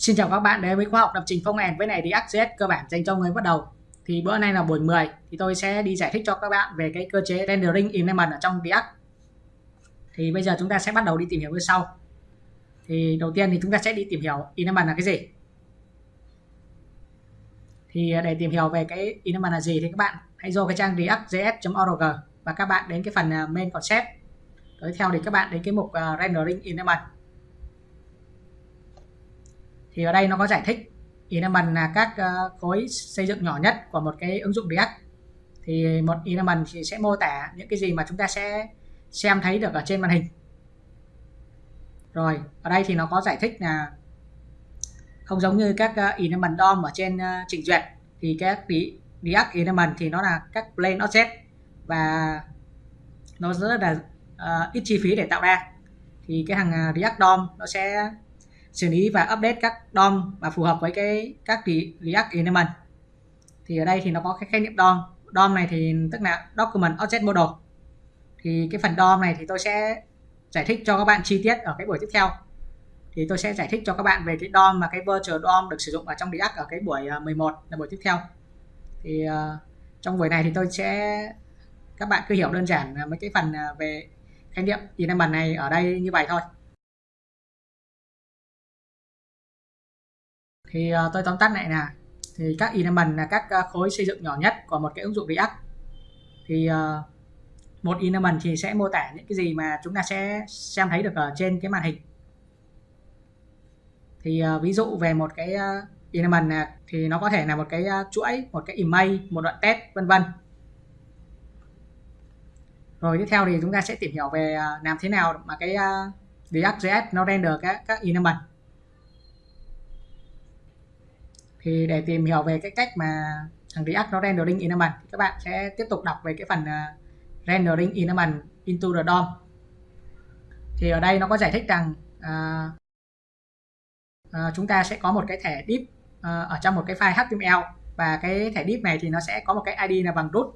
Xin chào các bạn đến với khóa học lập trình Phong end với này React.js cơ bản dành cho người bắt đầu. Thì bữa nay là buổi 10 thì tôi sẽ đi giải thích cho các bạn về cái cơ chế rendering enablement ở trong React. Thì bây giờ chúng ta sẽ bắt đầu đi tìm hiểu như sau. Thì đầu tiên thì chúng ta sẽ đi tìm hiểu enablement là cái gì. Thì để tìm hiểu về cái enablement là gì thì các bạn hãy vô cái trang react.js.org và các bạn đến cái phần à, main concept. Tiếp theo thì các bạn đến cái mục à, rendering enablement thì ở đây nó có giải thích. Element là các ờ, khối xây dựng nhỏ nhất của một cái ứng dụng React. Thì một element thì sẽ mô tả những cái gì mà chúng ta sẽ xem thấy được ở trên màn hình. Rồi ở đây thì nó có giải thích là không giống như các ờ, element DOM ở trên ờ, trình duyệt thì các React element thì nó là các plain object và nó rất là uh, ít chi phí để tạo ra. Thì cái hàng React DOM nó sẽ xử lý và update các DOM mà phù hợp với cái các React element thì ở đây thì nó có cái khái niệm DOM. DOM này thì tức là Document Object Model. Thì cái phần DOM này thì tôi sẽ giải thích cho các bạn chi tiết ở cái buổi tiếp theo. Thì tôi sẽ giải thích cho các bạn về cái DOM mà cái virtual DOM được sử dụng ở trong React ở cái buổi ờ, 11 là buổi tiếp theo. Thì uh, trong buổi này thì tôi sẽ các bạn cứ hiểu đơn giản ờ, mấy cái phần về khái niệm element này ở đây như vậy thôi. Thì uh, tôi tóm tắt lại là thì các element là các uh, khối xây dựng nhỏ nhất của một cái ứng dụng React. Thì uh, một element thì sẽ mô tả những cái gì mà chúng ta sẽ xem thấy được ở trên cái màn hình. Thì uh, ví dụ về một cái uh, element là, thì nó có thể là một cái uh, chuỗi một cái image một đoạn test vân vân. Rồi tiếp theo thì chúng ta sẽ tìm hiểu về uh, làm thế nào mà cái uh, React.js nó render các các element thì để tìm hiểu về cái cách mà thằng React nó rendering environment thì các bạn sẽ tiếp tục đọc về cái phần uh, rendering environment into the DOM. Thì ở đây nó có giải thích rằng uh, uh, chúng ta sẽ có một cái thẻ div uh, ở trong một cái file HTML và cái thẻ div này thì nó sẽ có một cái ID là bằng root.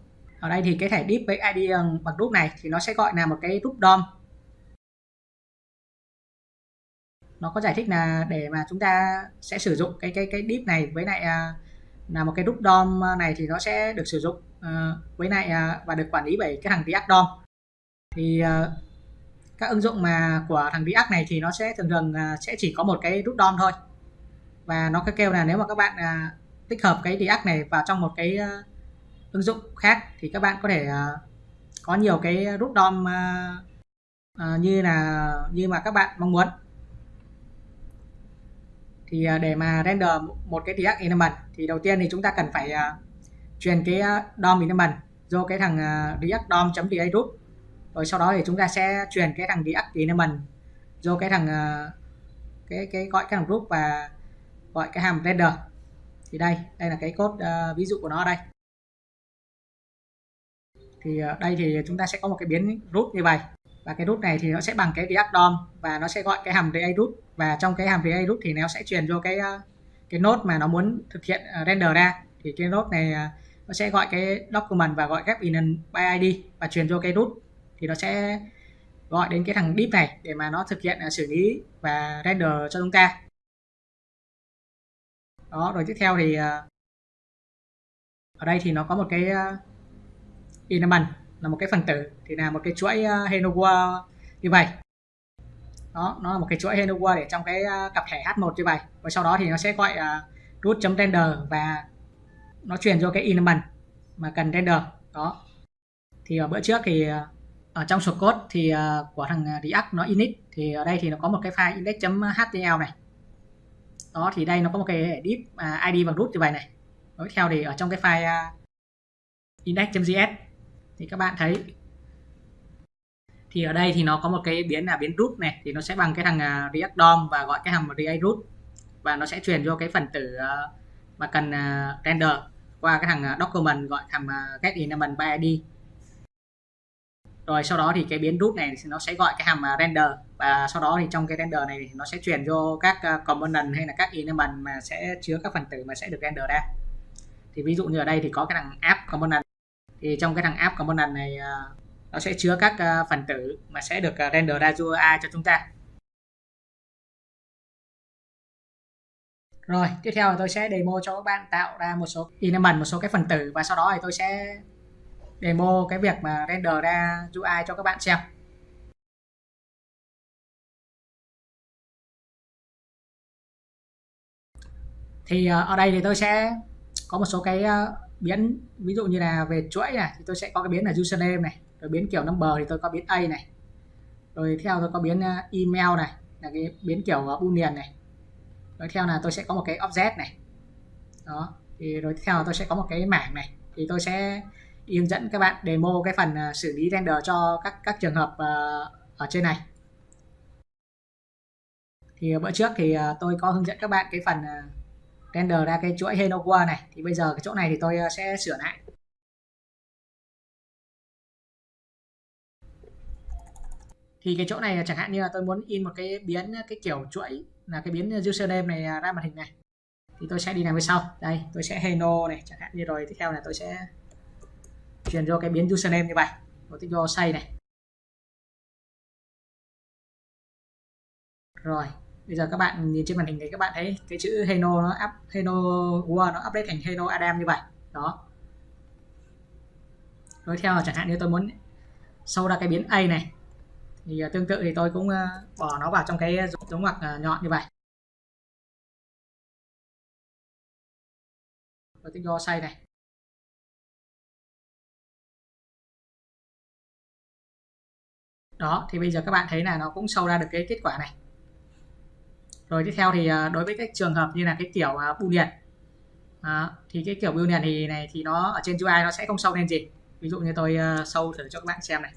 Ở đây thì cái thẻ div với ID bằng root này thì nó sẽ gọi là một cái root DOM. Nó có giải thích là để mà chúng ta sẽ sử dụng cái cái cái div này với lại à, là một cái group DOM à, này thì nó sẽ được sử dụng uh, với lại uh, và được quản lý bởi cái thằng React DOM. Thì uh, các ứng dụng mà của thằng React này thì nó sẽ thường thường uh, sẽ chỉ có một cái group DOM thôi. Và nó kêu là nếu mà các bạn uh, tích hợp cái React này vào trong một cái uh, ứng dụng khác thì các bạn có thể uh, có nhiều cái group DOM uh, uh, như là như mà các bạn mong muốn thì à, để mà render một cái React element thì đầu tiên thì chúng ta cần phải à, truyền cái à, DOM element vô cái thằng react DOM.va root rồi sau đó thì chúng ta sẽ truyền cái thằng react element vô cái thằng cái cái gọi cái thằng group và gọi cái hàm render. Thì đây đây là cái code uh, ví dụ của nó đây. Thì uh, đây thì chúng ta sẽ có một cái biến root như vậy và cái root này thì nó sẽ bằng cái react DOM và nó sẽ gọi cái hàm react root. Và trong cái hàm react root thì nó sẽ truyền vô cái ờ, cái node mà nó muốn thực hiện ờ, render ra. Thì cái node này ờ, nó sẽ gọi cái document và gọi ghép in by id và truyền vô cái root. Thì nó sẽ gọi đến cái thằng deep này để mà nó thực hiện xử lý và render cho chúng ta. Đó, rồi tiếp theo thì ở đây thì nó có một cái element là một cái phần tử thì là một cái chuỗi uh, hello như vậy đó nó là một cái chuỗi hello để trong cái uh, cặp thẻ h1 như vậy và sau đó thì nó sẽ gọi ờ, uh, root.render và nó truyền cho cái element mà cần render đó. Thì ở bữa trước thì ờ, ở trong source code thì của thằng React nó init thì ở đây thì nó có một cái file index.html này. Đó thì đây nó có một cái div à, id bằng root như vậy này. Tiếp theo thì ở trong cái file index.js thì các bạn thấy. Thì ở đây thì nó có một cái biến là biến root này thì nó sẽ bằng cái thằng uh, react DOM và gọi cái hàm react root. Và nó sẽ truyền cho cái phần tử uh, mà cần uh, render qua cái thằng document gọi hàm get element by id rồi sau đó thì cái biến root này thì nó sẽ gọi cái hàm render. Và sau đó thì trong cái render này thì nó sẽ truyền vô các component hay là các element mà sẽ chứa các phần tử mà sẽ được render ra. Thì ví dụ như ở đây thì có cái thằng app component thì trong cái thằng app component này à, nó sẽ chứa các à, phần tử mà sẽ được à, render ra UI cho chúng ta. Rồi, tiếp theo là tôi sẽ demo cho các bạn tạo ra một số element một số cái phần tử và sau đó thì tôi sẽ demo cái việc mà render ra UI cho các bạn xem. Thì ở đây thì tôi sẽ có một số cái biến, ví dụ như là về chuỗi này, thì tôi sẽ có cái biến là username này, rồi biến kiểu number thì tôi có biến a này, rồi theo tôi có biến à, email này, là cái biến kiểu à, boolean này, rồi theo là tôi sẽ có một cái object này. Đó, thì rồi theo là tôi sẽ có một cái mảng này, thì tôi sẽ hướng dẫn các bạn demo cái phần à, xử lý render cho các các trường hợp ở trên này. Thì bữa trước thì tôi có hướng dẫn các bạn cái phần render ra cái chuỗi hello world này. Thì bây giờ cái chỗ này thì tôi ờ, sẽ sửa lại. Thì cái chỗ này chẳng hạn như là tôi muốn in một cái biến, cái kiểu chuỗi là cái biến username này à, ra màn hình này. Thì tôi sẽ đi làm về sau. Đây, tôi sẽ hello này. Chẳng hạn như rồi, tiếp theo là tôi sẽ truyền vô cái biến username như vậy. Rồi tiếp vô say này. Rồi bây giờ các bạn nhìn trên màn hình thì các bạn thấy cái chữ Heno nó up, Heno World nó update thành Heno Adam như vậy. Đó. Đối theo là chẳng hạn như tôi muốn sâu ra cái biến A này, thì à, tương tự thì tôi cũng à, bỏ nó vào trong cái giống ngoặc à, nhọn như vậy. Và tích do say này. Đó, thì bây giờ các bạn thấy là nó cũng sâu ra được cái kết quả này rồi tiếp theo thì à, đối với các trường hợp như là cái kiểu à, bưu điện. À, thì cái kiểu boolean thì này thì nó ở trên UI nó sẽ không sâu lên gì. Ví dụ như tôi à, sâu thử cho các bạn xem này.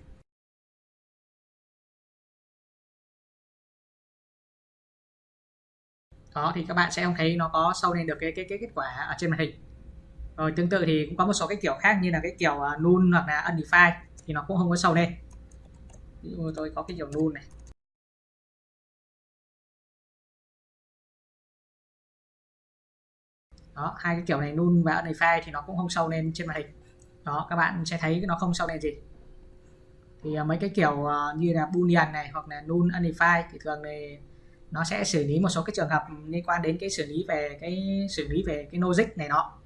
Đó thì các bạn sẽ không thấy nó có sâu lên được cái cái cái kết quả ở trên màn hình. Rồi tương tự thì cũng có một số cái kiểu khác như là cái kiểu null hoặc là undefined thì nó cũng không có sâu lên. Ví dụ tôi có cái kiểu null này. Đó hai cái kiểu này null và này unify thì nó cũng không sâu lên trên màn hình. Đó các bạn sẽ thấy nó không sâu lên gì. Thì uh, mấy cái kiểu uh, như là boolean này hoặc là null unify thì thường này nó sẽ xử lý một số cái trường hợp liên quan đến cái xử lý về cái xử lý về cái logic này nó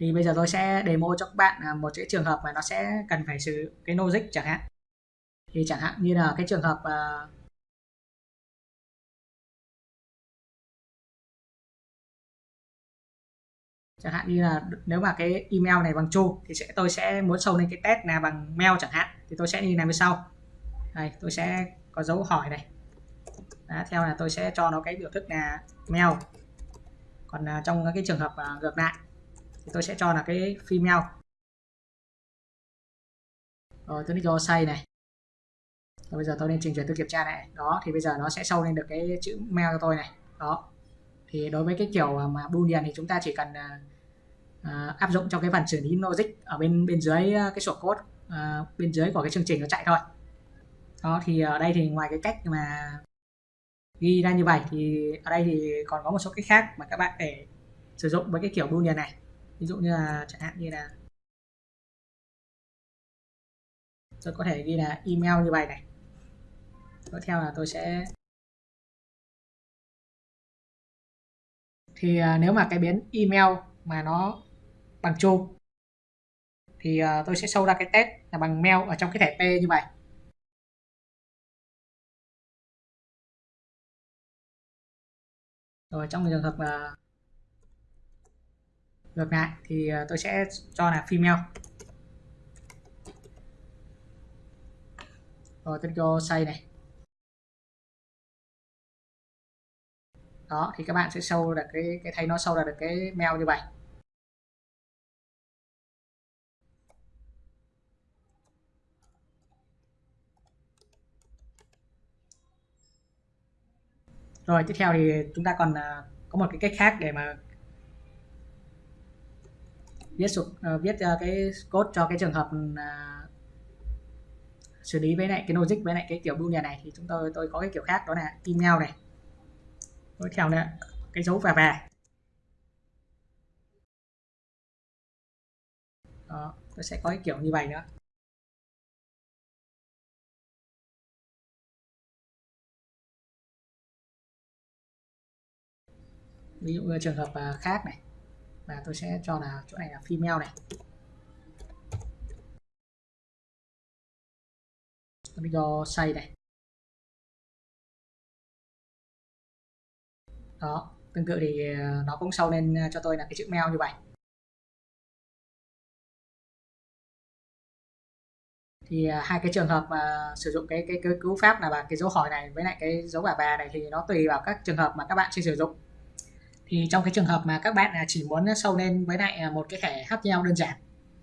thì bây giờ tôi sẽ demo cho các bạn à, một cái trường hợp mà nó sẽ cần phải xử cái logic chẳng hạn. Thì chẳng hạn như là cái trường hợp uh, chẳng hạn như là nếu mà cái email này bằng chu thì sẽ tôi sẽ muốn sâu lên cái test là bằng mail chẳng hạn thì tôi sẽ như này như sau. Đây tôi sẽ có dấu hỏi này. Đó, theo là tôi sẽ cho nó cái biểu thức là mail. Còn à, trong cái trường hợp à, ngược lại thì tôi sẽ cho là cái female. Rồi tôi đi cho say này. Rồi bây giờ tôi nên trình chuyển tôi kiểm tra này. Đó thì bây giờ nó sẽ sâu lên được cái chữ mail cho tôi này. Đó. Thì đối với cái kiểu mà boolean thì chúng ta chỉ cần à, uh, áp dụng trong cái phần xử lý logic ở bên bên dưới ờ, cái sổ code uh, bên dưới của cái chương trình nó chạy thôi. Đó thì ở đây thì ngoài cái cách mà ghi ra như vậy thì ở đây thì còn có một số cách khác mà các bạn để sử dụng với cái kiểu boolean này. Ví dụ như là chẳng hạn như là tôi có thể ghi là email như vậy này. Tiếp theo là tôi sẽ thì nếu mà cái biến email mà nó bằng true thì uh, tôi sẽ show ra cái test là bằng mail ở trong cái thẻ P như vậy. Rồi trong trường hợp uh, ngược lại thì uh, tôi sẽ cho là female. Rồi tôi cho say này. Đó thì các bạn sẽ sâu được cái cái thấy nó sâu ra được cái mail như vậy. Rồi tiếp theo thì chúng ta còn uh, có một cái cách khác để mà viết uh, viết uh, cái code cho cái trường hợp uh, xử lý với lại cái logic với lại cái kiểu boolean này. Thì chúng tôi tôi có cái kiểu khác đó là email này. Tiếp theo nữa cái dấu và và đó tôi sẽ có cái kiểu như vậy nữa ví dụ như trường hợp à, khác này và tôi sẽ cho là chỗ này là female này. Tôi cho say này. Đó tương tự thì à, nó cũng sau lên à, cho tôi là cái chữ mail như vậy. Thì hai cái trường hợp mà sử dụng cái cái, cái cú pháp là bằng cái dấu hỏi này với lại cái dấu bà bà này thì nó tùy vào các trường hợp mà các bạn sẽ sử dụng thì trong cái trường hợp mà các bạn à, chỉ muốn sâu lên với lại à, một cái thẻ HTML đơn giản,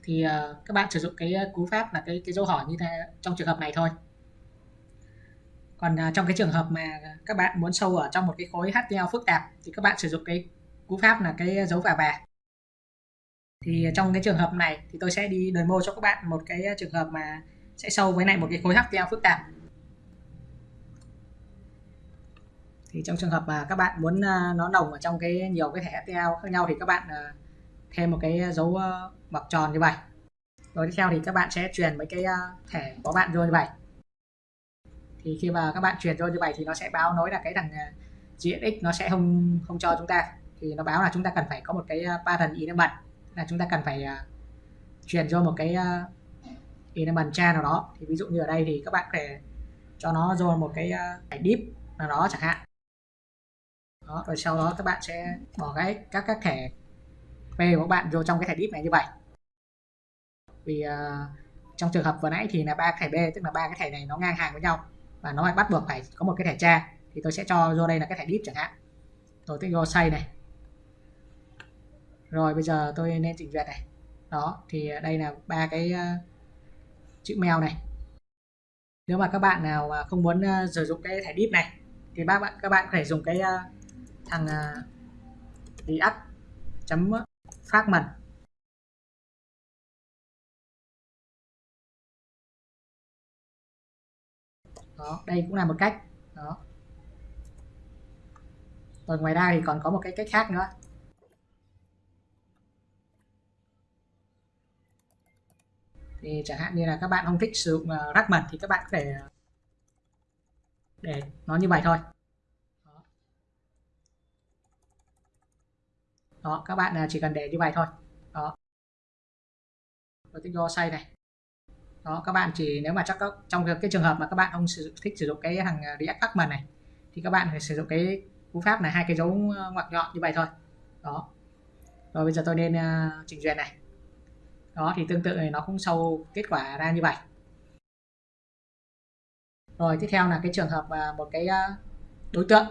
thì à, các bạn sử dụng cái cú pháp là cái cái dấu hỏi như thế trong trường hợp này thôi. Còn trong cái trường hợp mà các bạn muốn sâu ở trong một cái khối HTML phức tạp, thì các bạn sử dụng cái cú pháp là cái dấu và bà thì trong cái trường hợp này thì tôi sẽ đi demo cho các bạn một cái trường hợp mà sẽ sâu với lại một cái khối HTML phức tạp. Thì trong trường hợp mà các bạn muốn à, nó nồng ở trong cái nhiều cái thẻ HTML khác nhau thì các bạn à, thêm một cái dấu ờ, uh, ngoặc tròn như vậy. Rồi tiếp theo thì các bạn sẽ truyền mấy cái à, thẻ của bạn vô như vậy. Thì khi mà các bạn truyền vô như vậy thì nó sẽ báo nói là cái thằng à, GSX nó sẽ không không cho chúng ta. Thì nó báo là chúng ta cần phải có một cái pattern enable là chúng ta cần phải truyền cho một cái uh, enable cha nào đó. Thì ví dụ như ở đây thì các bạn có thể cho nó vô một cái uh, deep nào đó chẳng hạn đó rồi sau đó các bạn sẽ bỏ cái các các thẻ P của các bạn vô trong cái thẻ deep này như vậy. Vì uh, trong trường hợp vừa nãy thì là ba thẻ B tức là ba cái thẻ này nó ngang hàng với nhau và nó lại bắt buộc phải có một cái thẻ tra. Thì tôi sẽ cho vô đây là cái thẻ deep chẳng hạn. Tôi tích vô say này. Rồi bây giờ tôi nên chỉnh duyệt này. Đó thì đây là ba cái uh, chữ mail này. Nếu mà các bạn nào mà không muốn uh, sử dụng cái thẻ deep này thì bác bạn các bạn có thể dùng cái uh, thằng à, uh, react chấm phát fragment đó đây cũng là một cách. Đó. Rồi ngoài ra thì còn có một cái cách khác nữa. Thì chẳng hạn như là các bạn không thích sử dụng à, uh, mật thì các bạn có thể à, để nó như vậy thôi đó, đó các bạn à, chỉ cần để như vậy thôi. Đó. Rồi tích do say này. Đó các bạn chỉ nếu mà chắc trong cái trường hợp mà các bạn không sử, thích sử dụng cái thằng à, React Pacman này thì các bạn phải sử dụng cái cú pháp là hai cái dấu à, ngoặc nhọn như vậy thôi. Đó. Rồi bây giờ tôi nên uh, duyệt này. Đó thì tương tự này nó cũng sâu kết quả ra như vậy. Rồi tiếp theo là cái trường hợp uh, một cái uh, đối tượng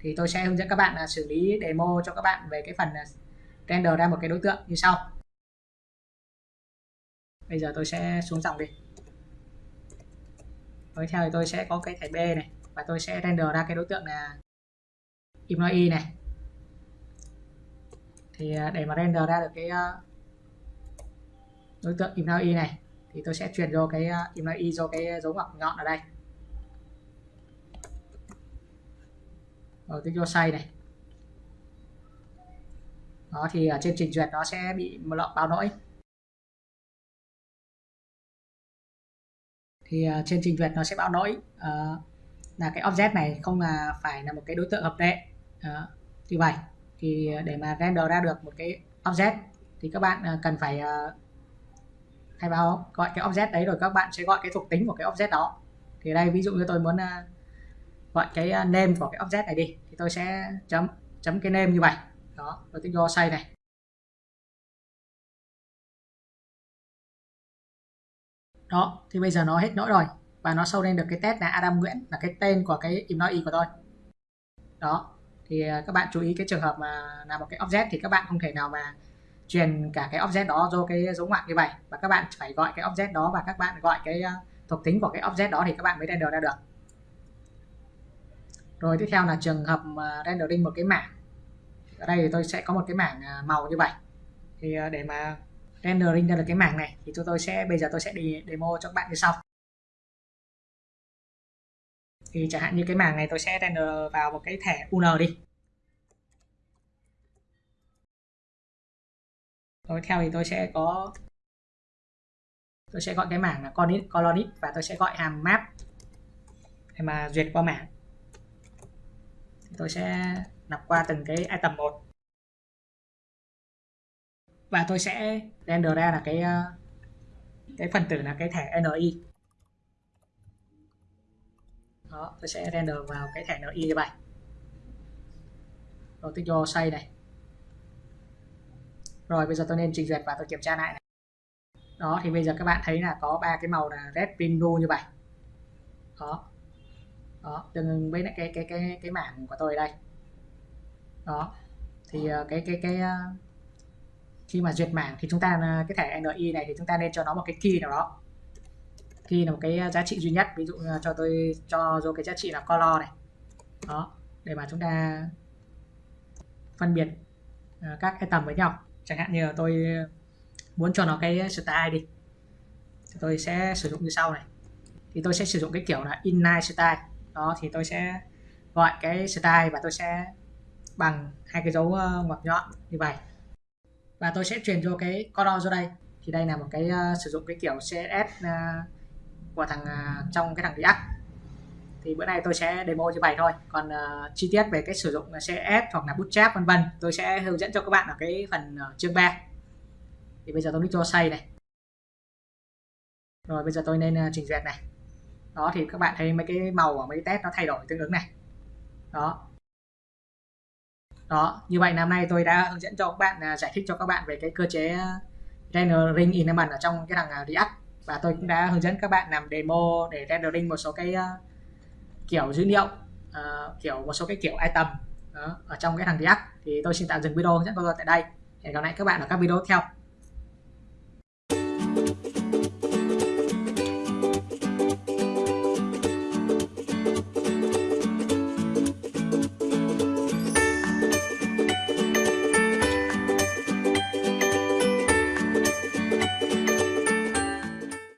thì tôi sẽ hướng dẫn các bạn là xử lý demo cho các bạn về cái phần à, render ra một cái đối tượng như sau. Bây giờ tôi sẽ xuống dòng đi. Tiếp theo thì tôi sẽ có cái thẻ B này và tôi sẽ render ra cái đối tượng là Imnoi này. Thì à, để mà render ra được cái à, đối tượng Imnoi này thì tôi sẽ chuyển vô cái Imnoi vô cái dấu ngoặc nhọn ở đây. Ở cái cho say này. Đó thì ở trên trình duyệt nó sẽ bị một lọ báo lỗi. Thì uh, trên trình duyệt nó sẽ báo lỗi uh, là cái object này không là phải là một cái đối tượng hợp lệ. Uh, như vậy. Thì để mà render ra được một cái object thì các bạn uh, cần phải uh, khai báo gọi cái object đấy rồi các bạn sẽ gọi cái thuộc tính của cái object đó. Thì đây ví dụ như tôi muốn uh, gọi cái à, name của cái object này đi. Thì tôi sẽ chấm chấm cái name như vậy. Đó, tôi tích vô say này. Đó, thì bây giờ nó hết nỗi rồi và nó sâu lên được cái test là Adam Nguyễn là cái tên của cái employee của tôi. Đó, thì à, các bạn chú ý cái trường hợp mà là một cái object thì các bạn không thể nào mà truyền cả cái object đó vô cái dấu ngoặc như vậy. Và các bạn phải gọi cái object đó và các bạn gọi cái à, thuộc tính của cái object đó thì các bạn mới render ra được rồi tiếp theo là trường hợp rendering một cái mảng. Ở đây thì tôi sẽ có một cái mảng à, màu như vậy. Thì à, để mà rendering ra được cái mảng này thì chúng tôi sẽ bây giờ tôi sẽ đi demo cho các bạn như sau. Thì chẳng hạn như cái mảng này tôi sẽ render vào một cái thẻ UN đi. Rồi theo thì tôi sẽ có tôi sẽ gọi cái mảng là colonist, colonist và tôi sẽ gọi hàm map để mà duyệt qua mảng tôi sẽ nạp qua từng cái item một. Và tôi sẽ render ra là cái ờ, cái phần tử là cái thẻ NI đó, tôi sẽ render vào cái thẻ NI như vậy rồi tôi cho xây này. Rồi, bây giờ tôi nên trình duyệt và tôi kiểm tra lại này. đó, thì bây giờ các bạn thấy là có ba cái màu là red green blue như vậy. Đó đó, tương ứng với lại cái cái cái cái mảng của tôi đây. Đó, thì ờ, cái cái cái ờ, khi mà duyệt mảng thì chúng ta ờ, cái thẻ NI này thì chúng ta nên cho nó một cái key nào đó. Key là một cái giá trị duy nhất. Ví dụ cho tôi, cho vô cái giá trị là color này. Đó, để mà chúng ta phân biệt các cái tầm với nhau. Chẳng hạn như là tôi muốn cho nó cái style đi, thì tôi sẽ sử dụng như sau này. Thì tôi sẽ sử dụng cái kiểu là inline style đó thì tôi sẽ gọi cái style và tôi sẽ bằng hai cái dấu ờ, ngoặc nhọn như vậy. Và tôi sẽ truyền vô cái color vô đây. Thì đây là một cái uh, sử dụng cái kiểu CSS uh, ờ, của thằng uh, trong cái thằng React. Thì bữa nay tôi sẽ demo như vậy thôi. Còn uh, chi tiết về cái sử dụng CSS hoặc là Bootstrap vân vân tôi sẽ hướng dẫn cho các bạn ở cái phần uh, chương 3 thì bây giờ tôi click cho xây này. Rồi bây giờ tôi nên uh, trình duyệt này đó thì các bạn thấy mấy cái màu ở mấy cái test nó thay đổi tương ứng này. Đó. Đó như vậy năm nay tôi đã hướng dẫn cho các bạn à, giải thích cho các bạn về cái cơ chế à, rendering element ở trong cái thằng à, React. Và tôi cũng đã hướng dẫn các bạn làm demo để rendering một số cái kiểu dữ liệu uh, kiểu một số cái kiểu item đó, ở trong cái thằng React. Thì tôi xin tạm dừng video hướng dẫn của tôi tại đây. Hẹn gặp lại các bạn ở các video tiếp theo.